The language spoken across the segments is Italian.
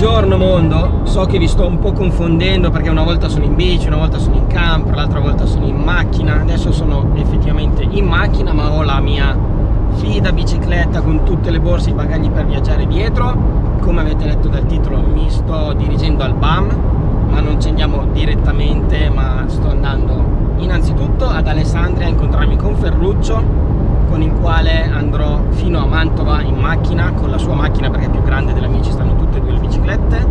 Buongiorno mondo, so che vi sto un po' confondendo perché una volta sono in bici, una volta sono in camper, l'altra volta sono in macchina. Adesso sono effettivamente in macchina ma ho la mia fida bicicletta con tutte le borse e i bagagli per viaggiare dietro. Come avete letto dal titolo mi sto dirigendo al BAM ma non ci andiamo direttamente ma sto andando innanzitutto ad Alessandria a incontrarmi con Ferruccio con il quale andrò fino a Mantova in macchina con la sua macchina perché è più grande della mia ci stanno tutte e due le biciclette.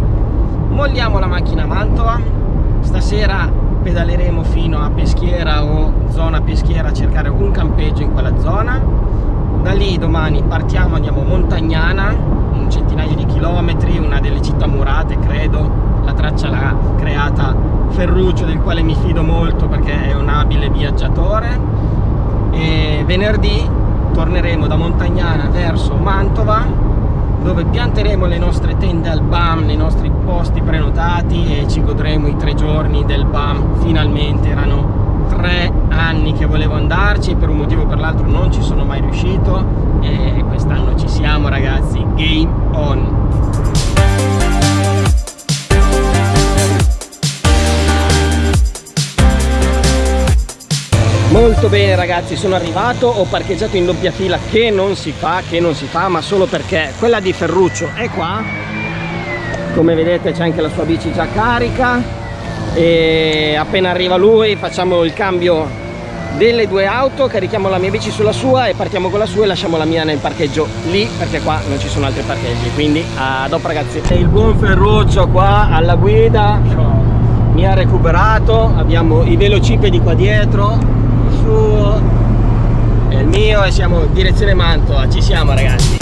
Molliamo la macchina a Mantova. Stasera pedaleremo fino a Peschiera o zona Peschiera a cercare un campeggio in quella zona. Da lì domani partiamo andiamo a Montagnana un centinaio di chilometri una delle città murate credo la traccia l'ha creata Ferruccio del quale mi fido molto perché è un abile viaggiatore e venerdì torneremo da Montagnana verso Mantova dove pianteremo le nostre tende al BAM nei nostri posti prenotati e ci godremo i tre giorni del BAM. Finalmente erano tre anni che volevo andarci per un motivo o per l'altro non ci sono mai riuscito e molto bene ragazzi sono arrivato ho parcheggiato in doppia fila che non si fa che non si fa ma solo perché quella di Ferruccio è qua. Come vedete c'è anche la sua bici già carica. E appena arriva lui facciamo il cambio delle due auto carichiamo la mia bici sulla sua e partiamo con la sua e lasciamo la mia nel parcheggio lì perché qua non ci sono altri parcheggi. Quindi a dopo ragazzi. E il buon Ferruccio qua alla guida mi ha recuperato. Abbiamo i velocipedi qua dietro suo e il mio e siamo in direzione Mantova, ci siamo ragazzi.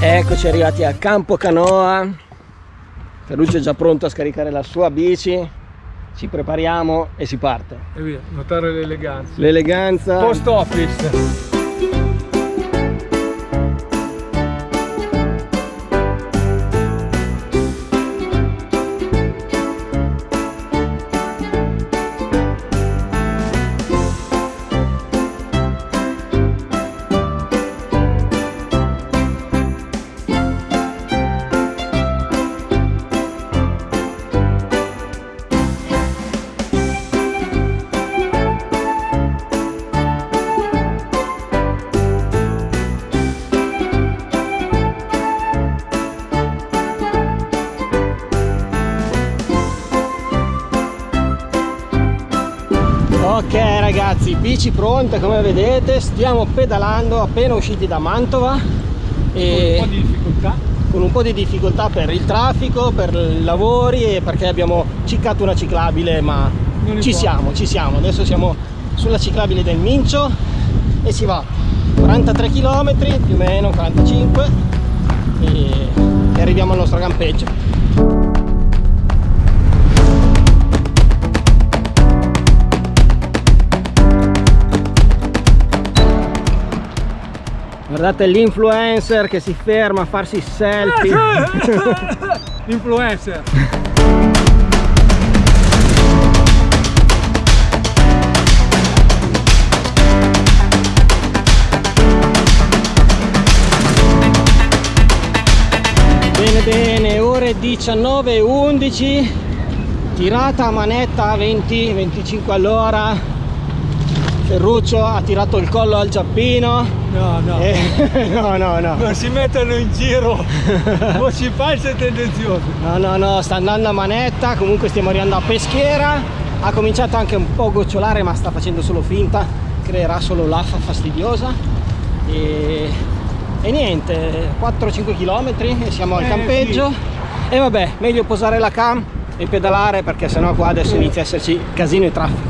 Eccoci arrivati a Campo Canoa, Ferruccio è già pronto a scaricare la sua bici, ci prepariamo e si parte. E via, notare l'eleganza. L'eleganza. Post office. Ragazzi bici pronte come vedete stiamo pedalando appena usciti da Mantova e con un po' di difficoltà. con un po' di difficoltà per il traffico per i lavori e perché abbiamo ciccato una ciclabile ma ci siamo ci siamo. Adesso siamo sulla ciclabile del Mincio e si va 43 km più o meno 45 e, e arriviamo al nostro campeggio Guardate l'influencer che si ferma a farsi selfie. L'influencer. Bene bene, ore 19.11 tirata a manetta 20-25 all'ora Ferruccio ha tirato il collo al giappino. No no. E... no no no. Non si mettono in giro. O si false tendenziose. No no no sta andando a manetta. Comunque stiamo arrivando a peschiera. Ha cominciato anche un po' a gocciolare ma sta facendo solo finta. Creerà solo l'affa fastidiosa. E, e niente 4-5 km e siamo al eh, campeggio. sì. e vabbè meglio posare la cam e pedalare perché sennò qua adesso inizia a esserci casino e traffico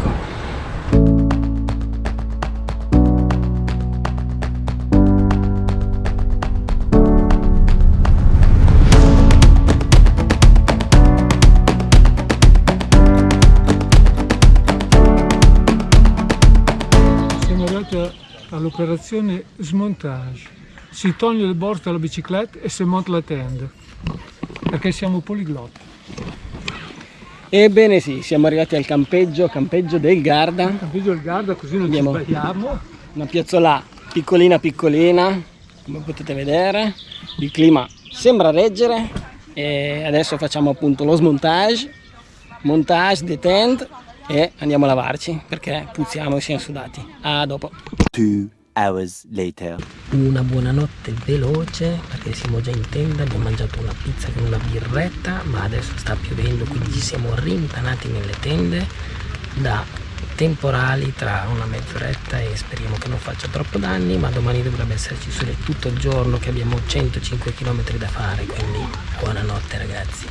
all'operazione smontage. Si toglie il bordo dalla bicicletta e si monta la tenda, perché siamo poliglotti. Ebbene sì, siamo arrivati al campeggio, campeggio del Garda. Il campeggio del Garda, così non Abbiamo ci sbagliamo. Una piazzola piccolina piccolina, come potete vedere il clima sembra reggere e adesso facciamo appunto lo smontage montage de tent e andiamo a lavarci perché puzziamo e siamo sudati a dopo Two hours later. una buonanotte veloce perché siamo già in tenda abbiamo mangiato una pizza con una birretta ma adesso sta piovendo quindi ci siamo rintanati nelle tende da temporali tra una mezz'oretta e speriamo che non faccia troppo danni ma domani dovrebbe esserci sole tutto il giorno che abbiamo 105 km da fare quindi buonanotte ragazzi